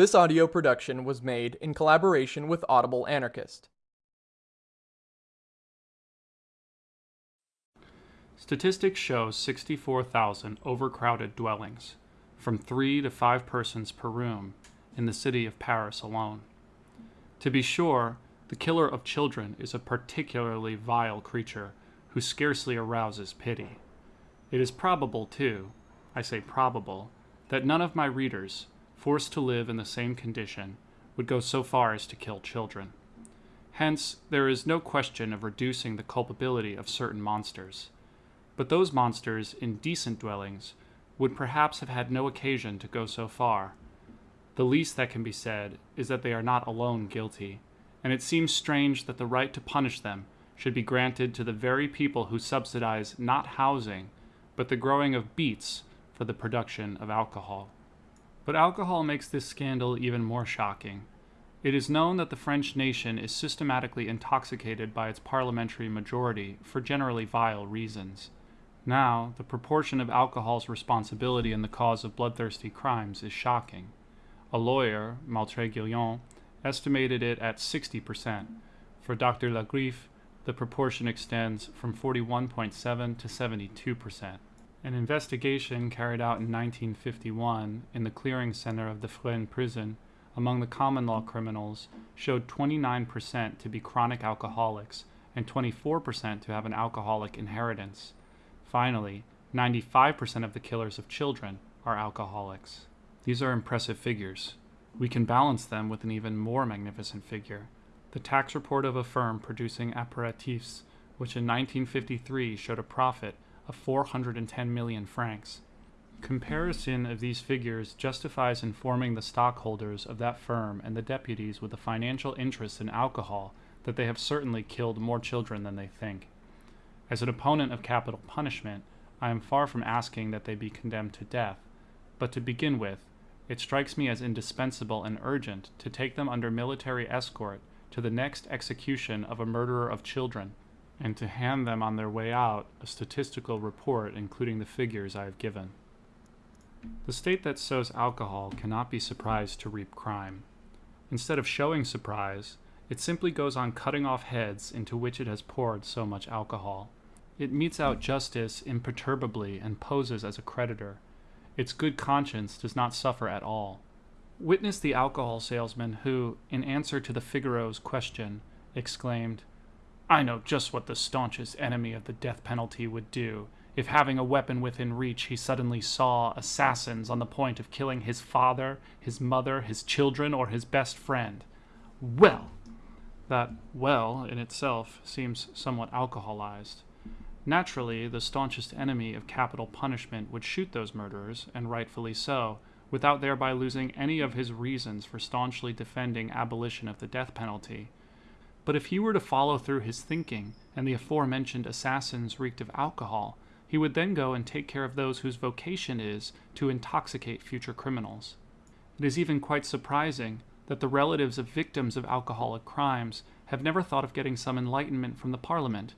This audio production was made in collaboration with Audible Anarchist. Statistics show 64,000 overcrowded dwellings, from three to five persons per room, in the city of Paris alone. To be sure, the killer of children is a particularly vile creature who scarcely arouses pity. It is probable, too, I say probable, that none of my readers, forced to live in the same condition, would go so far as to kill children. Hence, there is no question of reducing the culpability of certain monsters. But those monsters in decent dwellings would perhaps have had no occasion to go so far. The least that can be said is that they are not alone guilty, and it seems strange that the right to punish them should be granted to the very people who subsidize not housing, but the growing of beets for the production of alcohol. But alcohol makes this scandal even more shocking. It is known that the French nation is systematically intoxicated by its parliamentary majority for generally vile reasons. Now, the proportion of alcohol's responsibility in the cause of bloodthirsty crimes is shocking. A lawyer, Maître Guillon, estimated it at 60%. For Dr. Lagriffe, the proportion extends from 41.7 to 72%. An investigation carried out in 1951 in the clearing center of the Fresnes prison among the common law criminals showed 29% to be chronic alcoholics and 24% to have an alcoholic inheritance. Finally, 95% of the killers of children are alcoholics. These are impressive figures. We can balance them with an even more magnificent figure the tax report of a firm producing aperitifs, which in 1953 showed a profit of 410 million francs. Comparison of these figures justifies informing the stockholders of that firm and the deputies with a financial interest in alcohol that they have certainly killed more children than they think. As an opponent of capital punishment, I am far from asking that they be condemned to death, but to begin with, it strikes me as indispensable and urgent to take them under military escort to the next execution of a murderer of children and to hand them on their way out a statistical report including the figures I have given. The state that sows alcohol cannot be surprised to reap crime. Instead of showing surprise, it simply goes on cutting off heads into which it has poured so much alcohol. It metes out justice imperturbably and poses as a creditor. Its good conscience does not suffer at all. Witness the alcohol salesman who, in answer to the Figaro's question, exclaimed, I know just what the staunchest enemy of the death penalty would do if, having a weapon within reach, he suddenly saw assassins on the point of killing his father, his mother, his children, or his best friend. Well! That well in itself seems somewhat alcoholized. Naturally, the staunchest enemy of capital punishment would shoot those murderers, and rightfully so, without thereby losing any of his reasons for staunchly defending abolition of the death penalty. But if he were to follow through his thinking, and the aforementioned assassins reeked of alcohol, he would then go and take care of those whose vocation is to intoxicate future criminals. It is even quite surprising that the relatives of victims of alcoholic crimes have never thought of getting some enlightenment from the Parliament.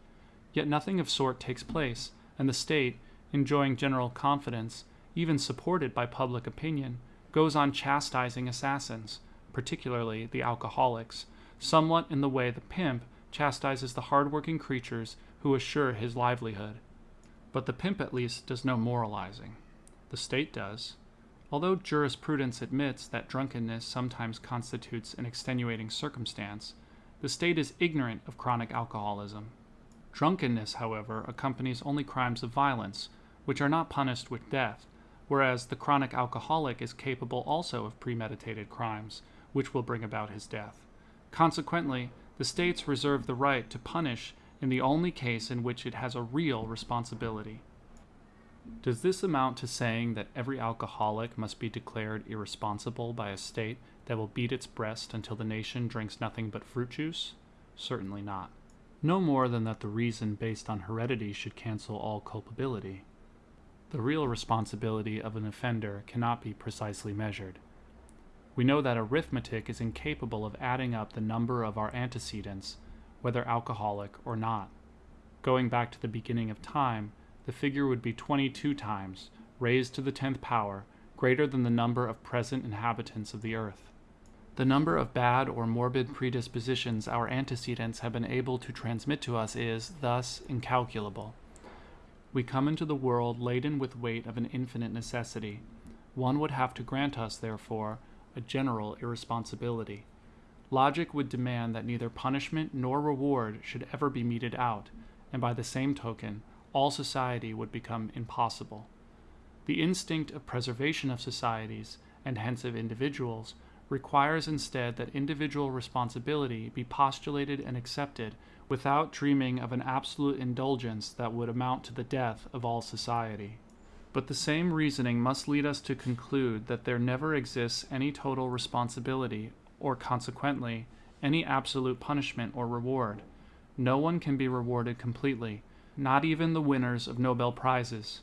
Yet nothing of sort takes place, and the state, enjoying general confidence, even supported by public opinion, goes on chastising assassins, particularly the alcoholics, somewhat in the way the pimp chastises the hard-working creatures who assure his livelihood. But the pimp at least does no moralizing. The state does. Although jurisprudence admits that drunkenness sometimes constitutes an extenuating circumstance, the state is ignorant of chronic alcoholism. Drunkenness, however, accompanies only crimes of violence, which are not punished with death, whereas the chronic alcoholic is capable also of premeditated crimes, which will bring about his death. Consequently, the states reserve the right to punish in the only case in which it has a real responsibility. Does this amount to saying that every alcoholic must be declared irresponsible by a state that will beat its breast until the nation drinks nothing but fruit juice? Certainly not. No more than that the reason based on heredity should cancel all culpability. The real responsibility of an offender cannot be precisely measured. We know that arithmetic is incapable of adding up the number of our antecedents, whether alcoholic or not. Going back to the beginning of time, the figure would be 22 times, raised to the tenth power, greater than the number of present inhabitants of the earth. The number of bad or morbid predispositions our antecedents have been able to transmit to us is, thus, incalculable. We come into the world laden with weight of an infinite necessity. One would have to grant us, therefore, a general irresponsibility. Logic would demand that neither punishment nor reward should ever be meted out, and by the same token, all society would become impossible. The instinct of preservation of societies, and hence of individuals, requires instead that individual responsibility be postulated and accepted without dreaming of an absolute indulgence that would amount to the death of all society. But the same reasoning must lead us to conclude that there never exists any total responsibility, or consequently, any absolute punishment or reward. No one can be rewarded completely, not even the winners of Nobel Prizes.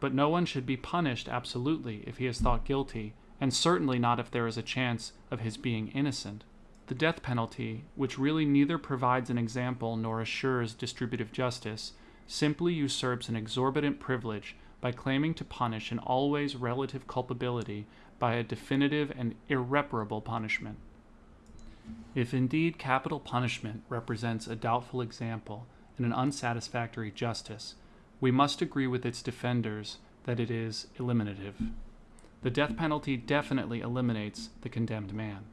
But no one should be punished absolutely if he is thought guilty, and certainly not if there is a chance of his being innocent. The death penalty, which really neither provides an example nor assures distributive justice, simply usurps an exorbitant privilege by claiming to punish an always relative culpability by a definitive and irreparable punishment. If indeed capital punishment represents a doubtful example and an unsatisfactory justice, we must agree with its defenders that it is eliminative. The death penalty definitely eliminates the condemned man.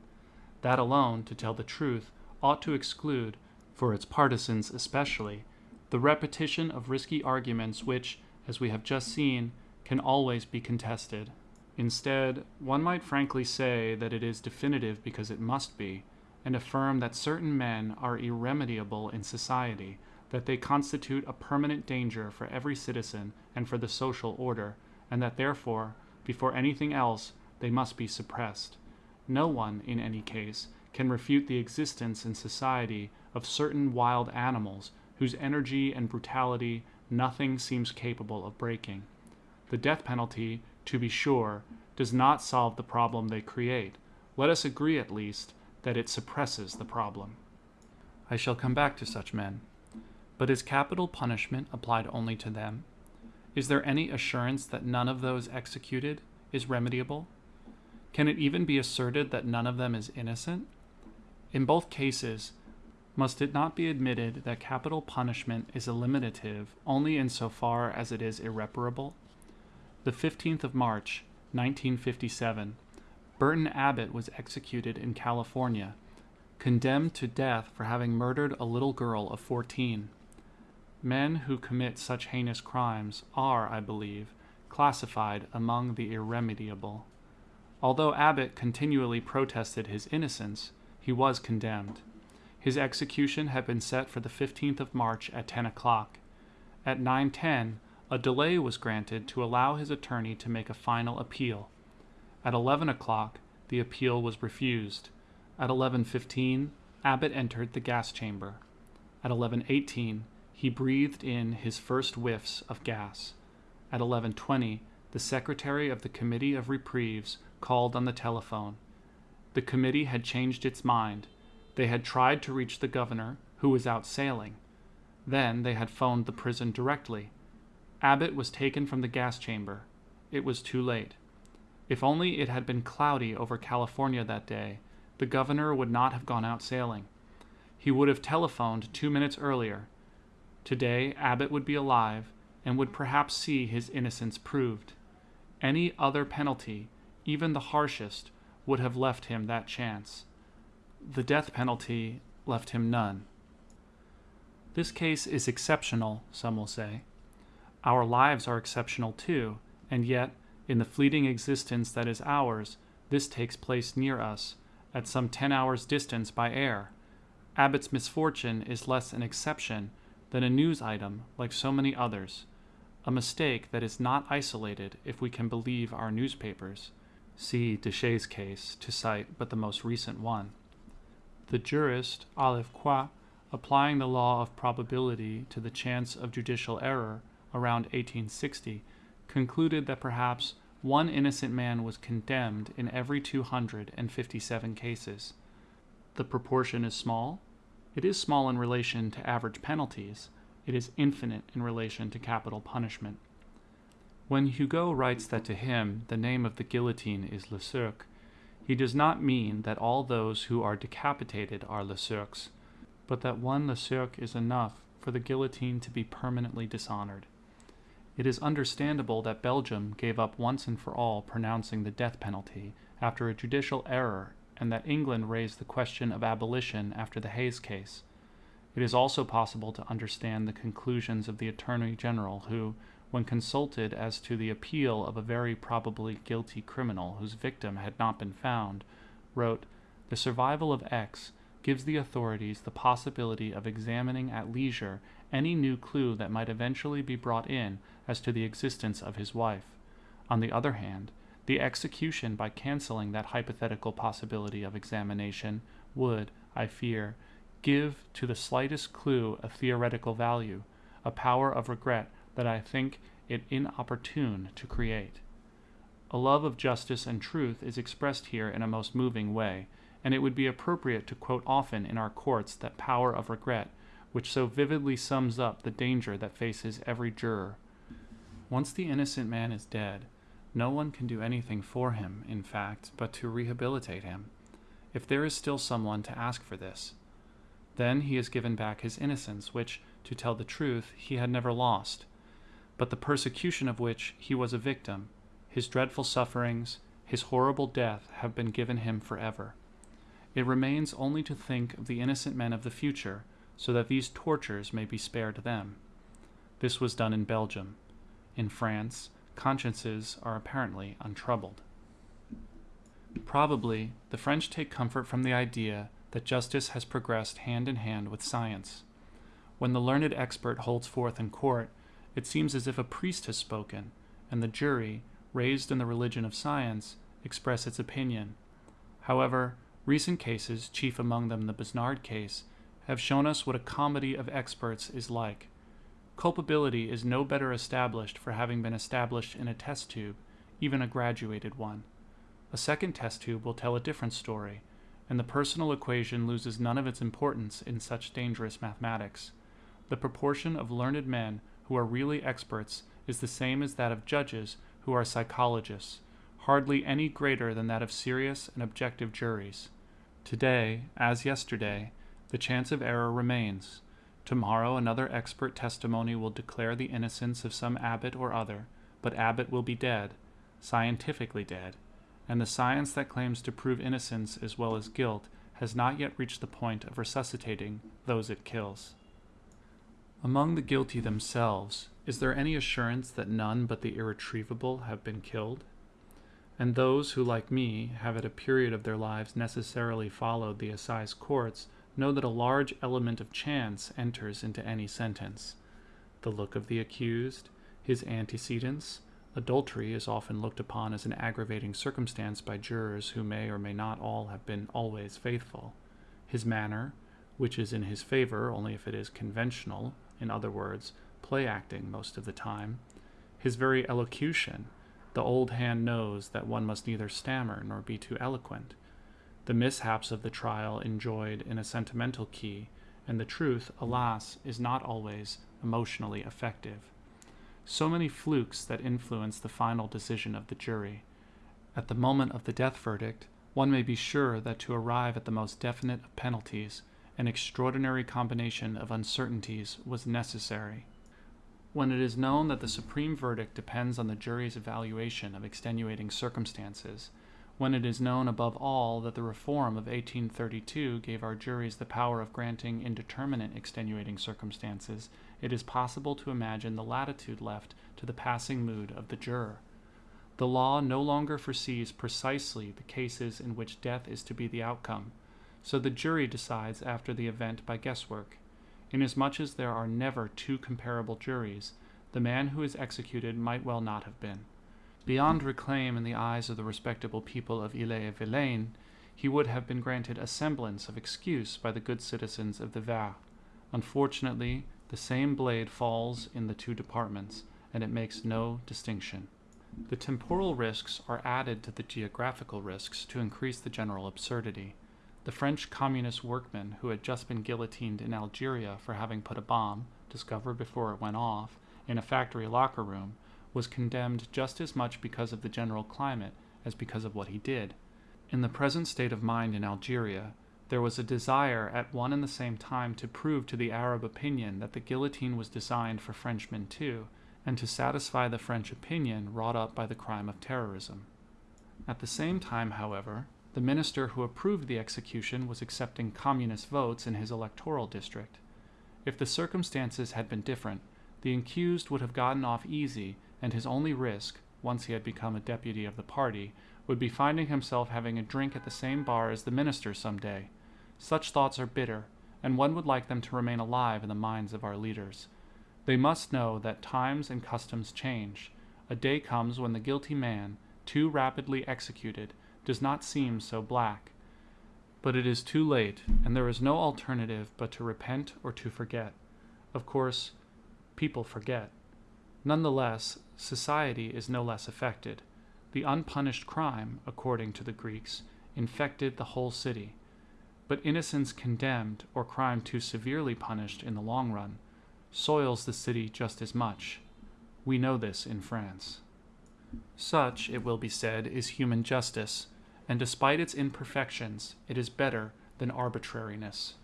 That alone, to tell the truth, ought to exclude, for its partisans especially, the repetition of risky arguments which, as we have just seen, can always be contested. Instead, one might frankly say that it is definitive because it must be, and affirm that certain men are irremediable in society, that they constitute a permanent danger for every citizen and for the social order, and that therefore, before anything else, they must be suppressed. No one, in any case, can refute the existence in society of certain wild animals whose energy and brutality nothing seems capable of breaking. The death penalty, to be sure, does not solve the problem they create. Let us agree, at least, that it suppresses the problem. I shall come back to such men. But is capital punishment applied only to them? Is there any assurance that none of those executed is remediable? Can it even be asserted that none of them is innocent? In both cases, must it not be admitted that capital punishment is eliminative only insofar as it is irreparable? The 15th of March, 1957, Burton Abbott was executed in California, condemned to death for having murdered a little girl of 14. Men who commit such heinous crimes are, I believe, classified among the irremediable. Although Abbott continually protested his innocence, he was condemned. His execution had been set for the 15th of March at 10 o'clock. At 9:10, a delay was granted to allow his attorney to make a final appeal. At 11 o'clock, the appeal was refused. At 11:15, Abbott entered the gas chamber. At 11:18, he breathed in his first whiffs of gas. At 11:20, the secretary of the Committee of Reprieves called on the telephone. The committee had changed its mind. They had tried to reach the governor, who was out sailing. Then they had phoned the prison directly. Abbott was taken from the gas chamber. It was too late. If only it had been cloudy over California that day, the governor would not have gone out sailing. He would have telephoned two minutes earlier. Today, Abbott would be alive and would perhaps see his innocence proved. Any other penalty, even the harshest, would have left him that chance. The death penalty left him none. This case is exceptional, some will say. Our lives are exceptional too, and yet, in the fleeting existence that is ours, this takes place near us, at some ten hours' distance by air. Abbott's misfortune is less an exception than a news item like so many others, a mistake that is not isolated if we can believe our newspapers. See Deshays' case to cite but the most recent one. The jurist Olivecroix, applying the law of probability to the chance of judicial error around 1860, concluded that perhaps one innocent man was condemned in every 257 cases. The proportion is small. It is small in relation to average penalties. It is infinite in relation to capital punishment. When Hugo writes that to him the name of the guillotine is Lesurques, he does not mean that all those who are decapitated are Lesurques, but that one Lesurques is enough for the guillotine to be permanently dishonored. It is understandable that Belgium gave up once and for all pronouncing the death penalty after a judicial error, and that England raised the question of abolition after the Hayes case. It is also possible to understand the conclusions of the Attorney General, who, when consulted as to the appeal of a very probably guilty criminal whose victim had not been found, wrote, The survival of X gives the authorities the possibility of examining at leisure any new clue that might eventually be brought in as to the existence of his wife. On the other hand, the execution by canceling that hypothetical possibility of examination would, I fear, give to the slightest clue a theoretical value, a power of regret that I think it inopportune to create. A love of justice and truth is expressed here in a most moving way, and it would be appropriate to quote often in our courts that power of regret, which so vividly sums up the danger that faces every juror. Once the innocent man is dead, no one can do anything for him, in fact, but to rehabilitate him, if there is still someone to ask for this. Then he is given back his innocence, which, to tell the truth, he had never lost, but the persecution of which he was a victim, his dreadful sufferings, his horrible death have been given him forever. It remains only to think of the innocent men of the future, so that these tortures may be spared them. This was done in Belgium. In France, consciences are apparently untroubled. Probably, the French take comfort from the idea that justice has progressed hand in hand with science. When the learned expert holds forth in court, it seems as if a priest has spoken, and the jury, raised in the religion of science, express its opinion. However, recent cases, chief among them the Besnard case, have shown us what a comedy of experts is like. Culpability is no better established for having been established in a test tube, even a graduated one. A second test tube will tell a different story, and the personal equation loses none of its importance in such dangerous mathematics. The proportion of learned men who are really experts is the same as that of judges who are psychologists, hardly any greater than that of serious and objective juries. Today, as yesterday, the chance of error remains Tomorrow another expert testimony will declare the innocence of some Abbott or other, but Abbott will be dead, scientifically dead, and the science that claims to prove innocence as well as guilt has not yet reached the point of resuscitating those it kills. Among the guilty themselves, is there any assurance that none but the irretrievable have been killed? And those who, like me, have at a period of their lives necessarily followed the assize courts know that a large element of chance enters into any sentence. The look of the accused, his antecedents, adultery is often looked upon as an aggravating circumstance by jurors who may or may not all have been always faithful. His manner, which is in his favor only if it is conventional, in other words, play acting most of the time, his very elocution, the old hand knows that one must neither stammer nor be too eloquent the mishaps of the trial enjoyed in a sentimental key, and the truth, alas, is not always emotionally effective. So many flukes that influence the final decision of the jury. At the moment of the death verdict, one may be sure that to arrive at the most definite of penalties, an extraordinary combination of uncertainties was necessary. When it is known that the supreme verdict depends on the jury's evaluation of extenuating circumstances, when it is known above all that the reform of 1832 gave our juries the power of granting indeterminate extenuating circumstances, it is possible to imagine the latitude left to the passing mood of the juror. The law no longer foresees precisely the cases in which death is to be the outcome, so the jury decides after the event by guesswork. Inasmuch as there are never two comparable juries, the man who is executed might well not have been. Beyond reclaim in the eyes of the respectable people of Ille-et-Vilaine, he would have been granted a semblance of excuse by the good citizens of the Var. Unfortunately, the same blade falls in the two departments, and it makes no distinction. The temporal risks are added to the geographical risks to increase the general absurdity. The French communist workman who had just been guillotined in Algeria for having put a bomb, discovered before it went off, in a factory locker room was condemned just as much because of the general climate as because of what he did. In the present state of mind in Algeria, there was a desire at one and the same time to prove to the Arab opinion that the guillotine was designed for Frenchmen too, and to satisfy the French opinion wrought up by the crime of terrorism. At the same time, however, the minister who approved the execution was accepting communist votes in his electoral district. If the circumstances had been different, the accused would have gotten off easy, and his only risk, once he had become a deputy of the party, would be finding himself having a drink at the same bar as the minister some day. Such thoughts are bitter, and one would like them to remain alive in the minds of our leaders. They must know that times and customs change. A day comes when the guilty man, too rapidly executed, does not seem so black. But it is too late, and there is no alternative but to repent or to forget. Of course, people forget. Nonetheless, society is no less affected. The unpunished crime, according to the Greeks, infected the whole city. But innocence condemned, or crime too severely punished in the long run, soils the city just as much. We know this in France. Such, it will be said, is human justice, and despite its imperfections, it is better than arbitrariness.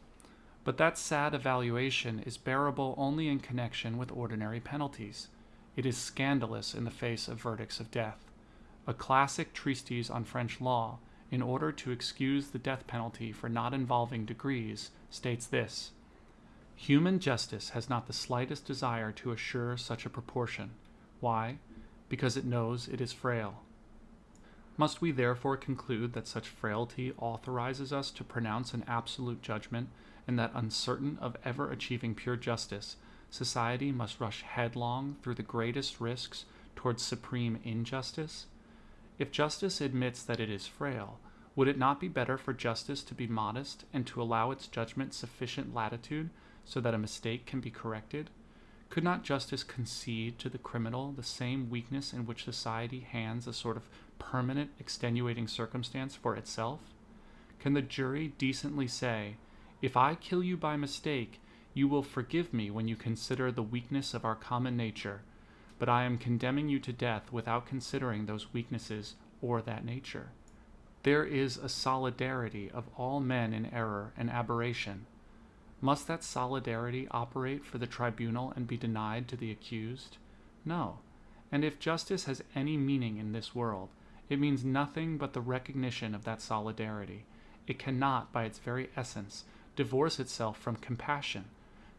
But that sad evaluation is bearable only in connection with ordinary penalties. It is scandalous in the face of verdicts of death. A classic treatise on French law, in order to excuse the death penalty for not involving degrees, states this Human justice has not the slightest desire to assure such a proportion. Why? Because it knows it is frail. Must we therefore conclude that such frailty authorizes us to pronounce an absolute judgment, and that uncertain of ever achieving pure justice, society must rush headlong through the greatest risks towards supreme injustice? If justice admits that it is frail, would it not be better for justice to be modest and to allow its judgment sufficient latitude so that a mistake can be corrected? Could not justice concede to the criminal the same weakness in which society hands a sort of permanent extenuating circumstance for itself? Can the jury decently say, If I kill you by mistake, you will forgive me when you consider the weakness of our common nature, but I am condemning you to death without considering those weaknesses or that nature? There is a solidarity of all men in error and aberration. Must that solidarity operate for the tribunal and be denied to the accused? No. And if justice has any meaning in this world, it means nothing but the recognition of that solidarity. It cannot, by its very essence, divorce itself from compassion.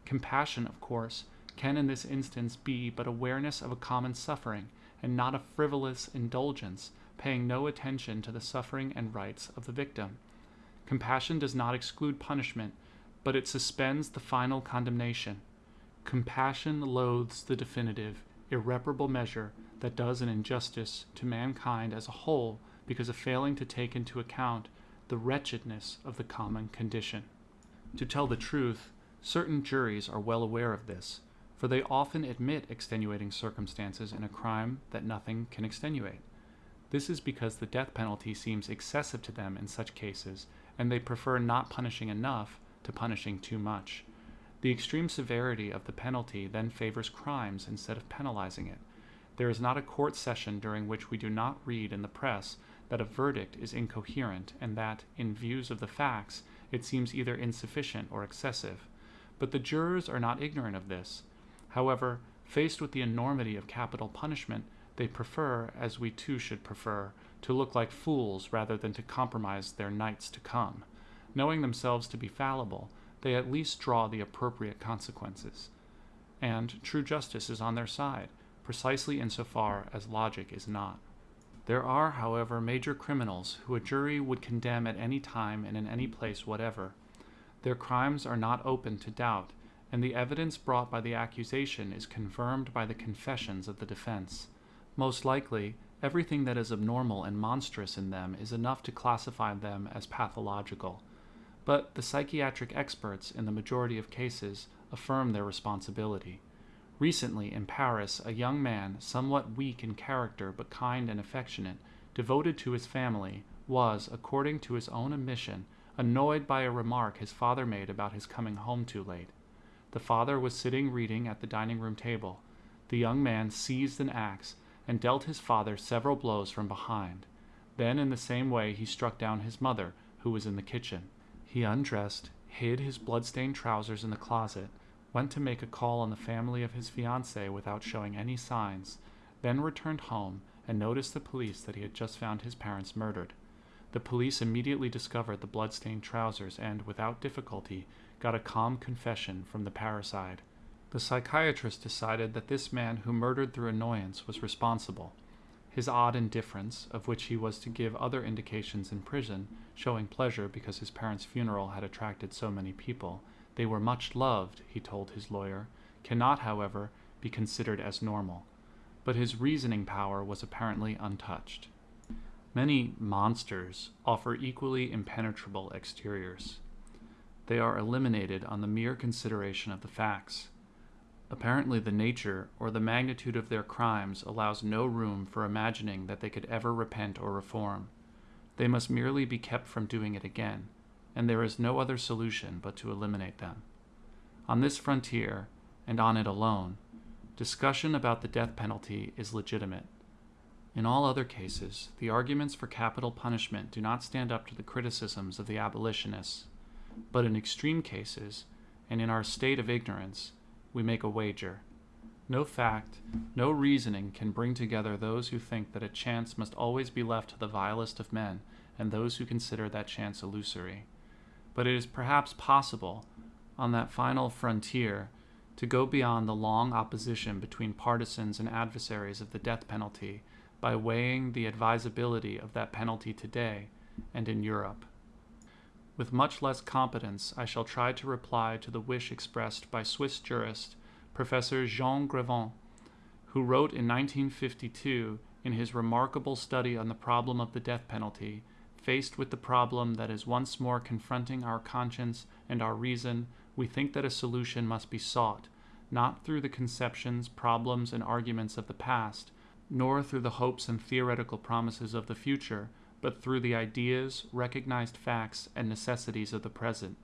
Compassion, of course, can in this instance be but awareness of a common suffering, and not a frivolous indulgence, paying no attention to the suffering and rights of the victim. Compassion does not exclude punishment, but it suspends the final condemnation. Compassion loathes the definitive, irreparable measure that does an injustice to mankind as a whole because of failing to take into account the wretchedness of the common condition. To tell the truth, certain juries are well aware of this, for they often admit extenuating circumstances in a crime that nothing can extenuate. This is because the death penalty seems excessive to them in such cases, and they prefer not punishing enough to punishing too much. The extreme severity of the penalty then favors crimes instead of penalizing it. There is not a court session during which we do not read in the press that a verdict is incoherent and that, in views of the facts, it seems either insufficient or excessive. But the jurors are not ignorant of this. However, faced with the enormity of capital punishment, they prefer, as we too should prefer, to look like fools rather than to compromise their nights to come. Knowing themselves to be fallible, they at least draw the appropriate consequences. And true justice is on their side, precisely in so far as logic is not. There are, however, major criminals who a jury would condemn at any time and in any place whatever. Their crimes are not open to doubt, and the evidence brought by the accusation is confirmed by the confessions of the defense. Most likely, everything that is abnormal and monstrous in them is enough to classify them as pathological. But the psychiatric experts, in the majority of cases, affirm their responsibility. Recently, in Paris, a young man, somewhat weak in character but kind and affectionate, devoted to his family, was, according to his own admission, annoyed by a remark his father made about his coming home too late. The father was sitting reading at the dining room table. The young man seized an axe, and dealt his father several blows from behind. Then, in the same way, he struck down his mother, who was in the kitchen. He undressed, hid his blood-stained trousers in the closet, went to make a call on the family of his fiancée without showing any signs, then returned home and noticed the police that he had just found his parents murdered. The police immediately discovered the blood-stained trousers and, without difficulty, got a calm confession from the parricide. The psychiatrist decided that this man who murdered through annoyance was responsible. His odd indifference, of which he was to give other indications in prison, showing pleasure because his parents' funeral had attracted so many people, they were much loved, he told his lawyer, cannot, however, be considered as normal. But his reasoning power was apparently untouched. Many monsters offer equally impenetrable exteriors. They are eliminated on the mere consideration of the facts. Apparently, the nature or the magnitude of their crimes allows no room for imagining that they could ever repent or reform. They must merely be kept from doing it again, and there is no other solution but to eliminate them. On this frontier, and on it alone, discussion about the death penalty is legitimate. In all other cases, the arguments for capital punishment do not stand up to the criticisms of the abolitionists. But in extreme cases, and in our state of ignorance, we make a wager. No fact, no reasoning can bring together those who think that a chance must always be left to the vilest of men, and those who consider that chance illusory. But it is perhaps possible, on that final frontier, to go beyond the long opposition between partisans and adversaries of the death penalty by weighing the advisability of that penalty today and in Europe. With much less competence, I shall try to reply to the wish expressed by Swiss jurist Professor Jean Graven, who wrote in 1952 in his remarkable study on the problem of the death penalty, faced with the problem that is once more confronting our conscience and our reason, we think that a solution must be sought, not through the conceptions, problems, and arguments of the past, nor through the hopes and theoretical promises of the future, but through the ideas, recognized facts, and necessities of the present.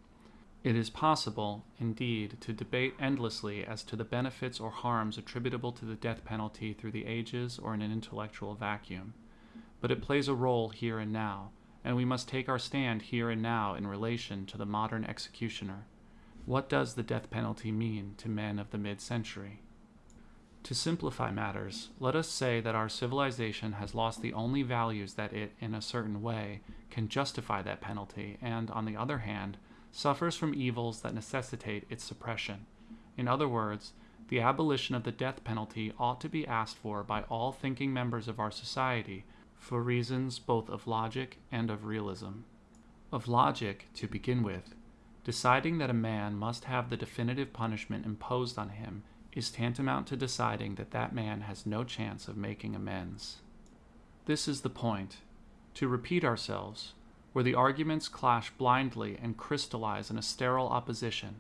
It is possible, indeed, to debate endlessly as to the benefits or harms attributable to the death penalty through the ages or in an intellectual vacuum. But it plays a role here and now, and we must take our stand here and now in relation to the modern executioner. What does the death penalty mean to men of the mid century? To simplify matters, let us say that our civilization has lost the only values that it, in a certain way, can justify that penalty, and, on the other hand, suffers from evils that necessitate its suppression. In other words, the abolition of the death penalty ought to be asked for by all thinking members of our society for reasons both of logic and of realism. Of logic, to begin with, deciding that a man must have the definitive punishment imposed on him is tantamount to deciding that that man has no chance of making amends. This is the point. To repeat ourselves, where the arguments clash blindly and crystallize in a sterile opposition.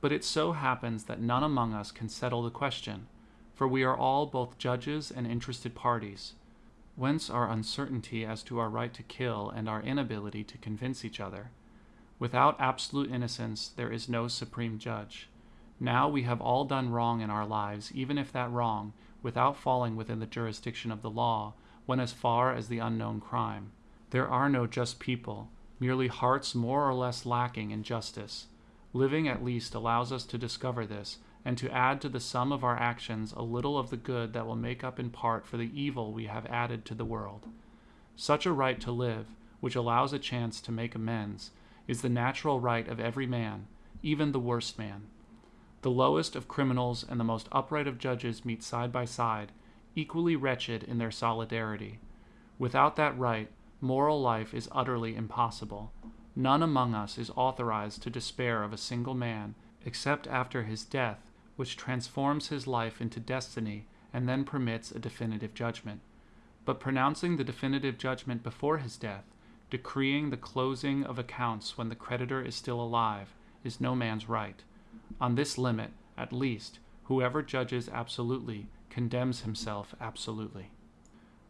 But it so happens that none among us can settle the question, for we are all both judges and interested parties. Whence our uncertainty as to our right to kill and our inability to convince each other. Without absolute innocence, there is no supreme judge. Now we have all done wrong in our lives, even if that wrong, without falling within the jurisdiction of the law, went as far as the unknown crime. There are no just people, merely hearts more or less lacking in justice. Living at least allows us to discover this, and to add to the sum of our actions a little of the good that will make up in part for the evil we have added to the world. Such a right to live, which allows a chance to make amends, is the natural right of every man, even the worst man. The lowest of criminals and the most upright of judges meet side by side, equally wretched in their solidarity. Without that right, moral life is utterly impossible. None among us is authorized to despair of a single man, except after his death, which transforms his life into destiny and then permits a definitive judgment. But pronouncing the definitive judgment before his death, decreeing the closing of accounts when the creditor is still alive, is no man's right. On this limit, at least, whoever judges absolutely condemns himself absolutely.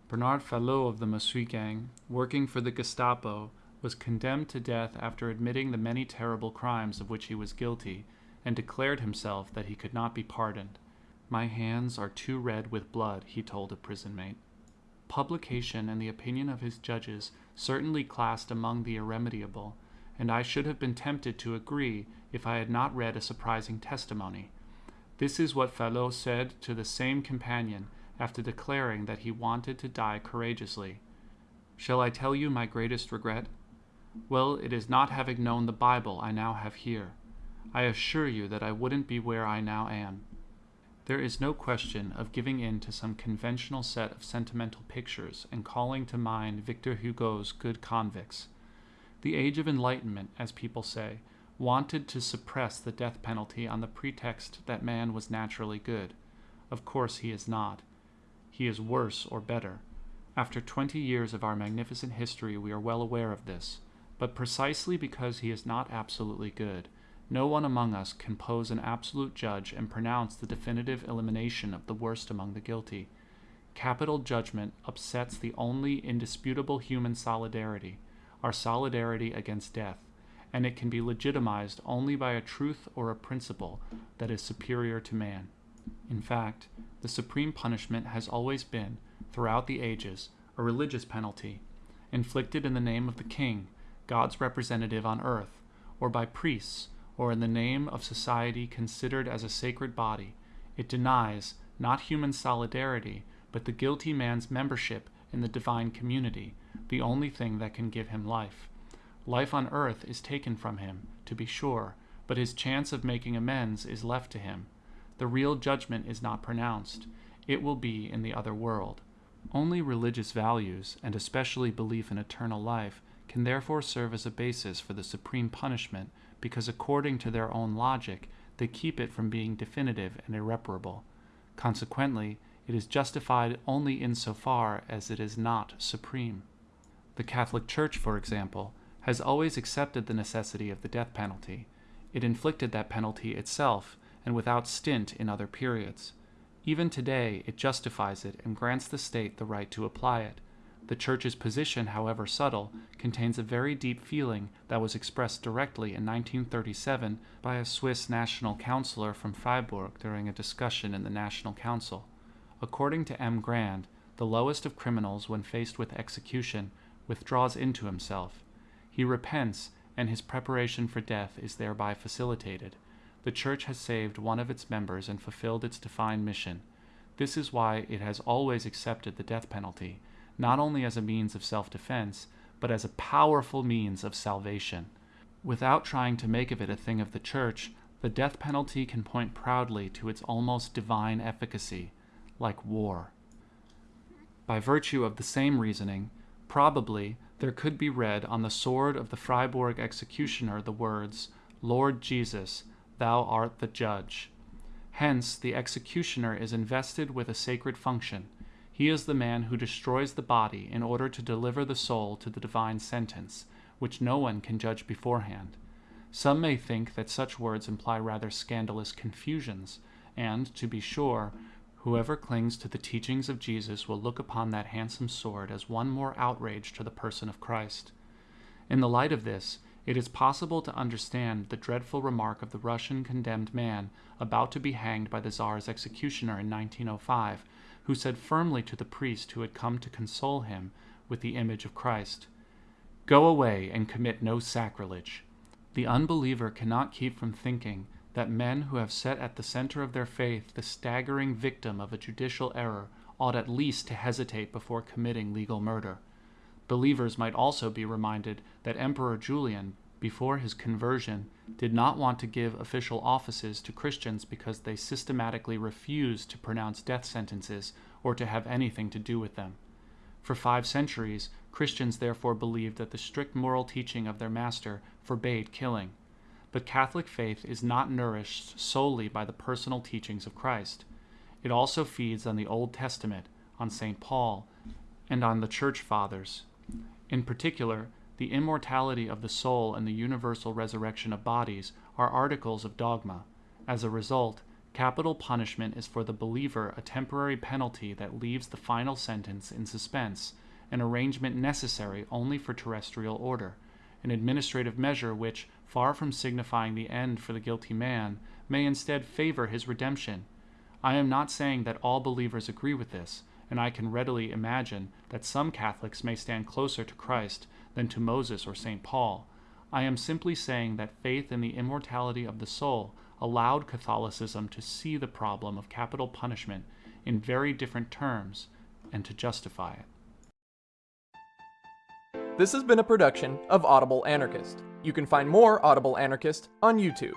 Bernard Fallot of the Masuy gang, working for the Gestapo, was condemned to death after admitting the many terrible crimes of which he was guilty, and declared himself that he could not be pardoned. My hands are too red with blood, he told a prison mate. Publication and the opinion of his judges certainly classed among the irremediable, and I should have been tempted to agree if I had not read a surprising testimony. This is what Fallot said to the same companion after declaring that he wanted to die courageously. Shall I tell you my greatest regret? Well, it is not having known the Bible I now have here. I assure you that I wouldn't be where I now am. There is no question of giving in to some conventional set of sentimental pictures and calling to mind Victor Hugo's Good Convicts. The Age of Enlightenment, as people say, wanted to suppress the death penalty on the pretext that man was naturally good. Of course, he is not. He is worse or better. After twenty years of our magnificent history, we are well aware of this. But precisely because he is not absolutely good, no one among us can pose an absolute judge and pronounce the definitive elimination of the worst among the guilty. Capital judgment upsets the only indisputable human solidarity, our solidarity against death, and it can be legitimized only by a truth or a principle that is superior to man. In fact, the supreme punishment has always been, throughout the ages, a religious penalty, inflicted in the name of the king, God's representative on earth, or by priests or in the name of society considered as a sacred body, it denies not human solidarity, but the guilty man's membership in the divine community, the only thing that can give him life. Life on earth is taken from him, to be sure, but his chance of making amends is left to him. The real judgment is not pronounced, it will be in the other world. Only religious values, and especially belief in eternal life, can therefore serve as a basis for the supreme punishment because according to their own logic, they keep it from being definitive and irreparable. Consequently, it is justified only insofar as it is not supreme. The Catholic Church, for example, has always accepted the necessity of the death penalty. It inflicted that penalty itself, and without stint in other periods. Even today, it justifies it and grants the state the right to apply it. The Church's position, however subtle, contains a very deep feeling that was expressed directly in 1937 by a Swiss national councillor from Freiburg during a discussion in the National Council. According to M. Grand, the lowest of criminals, when faced with execution, withdraws into himself. He repents, and his preparation for death is thereby facilitated. The Church has saved one of its members and fulfilled its defined mission. This is why it has always accepted the death penalty not only as a means of self defense, but as a powerful means of salvation. Without trying to make of it a thing of the church, the death penalty can point proudly to its almost divine efficacy, like war. By virtue of the same reasoning, probably there could be read on the sword of the Freiburg executioner the words, Lord Jesus, thou art the judge. Hence, the executioner is invested with a sacred function he is the man who destroys the body in order to deliver the soul to the divine sentence, which no one can judge beforehand. Some may think that such words imply rather scandalous confusions, and, to be sure, whoever clings to the teachings of Jesus will look upon that handsome sword as one more outrage to the person of Christ. In the light of this, it is possible to understand the dreadful remark of the Russian condemned man about to be hanged by the Tsar's executioner in 1905 who said firmly to the priest who had come to console him with the image of Christ, Go away and commit no sacrilege. The unbeliever cannot keep from thinking that men who have set at the center of their faith the staggering victim of a judicial error ought at least to hesitate before committing legal murder. Believers might also be reminded that Emperor Julian, before his conversion, did not want to give official offices to Christians because they systematically refused to pronounce death sentences or to have anything to do with them. For five centuries, Christians therefore believed that the strict moral teaching of their master forbade killing. But Catholic faith is not nourished solely by the personal teachings of Christ. It also feeds on the Old Testament, on St. Paul, and on the Church Fathers. In particular, the immortality of the soul and the universal resurrection of bodies are articles of dogma. As a result, capital punishment is for the believer a temporary penalty that leaves the final sentence in suspense, an arrangement necessary only for terrestrial order, an administrative measure which, far from signifying the end for the guilty man, may instead favor his redemption. I am not saying that all believers agree with this, and I can readily imagine that some Catholics may stand closer to Christ than to Moses or St. Paul. I am simply saying that faith in the immortality of the soul allowed Catholicism to see the problem of capital punishment in very different terms and to justify it. This has been a production of Audible Anarchist. You can find more Audible Anarchist on YouTube.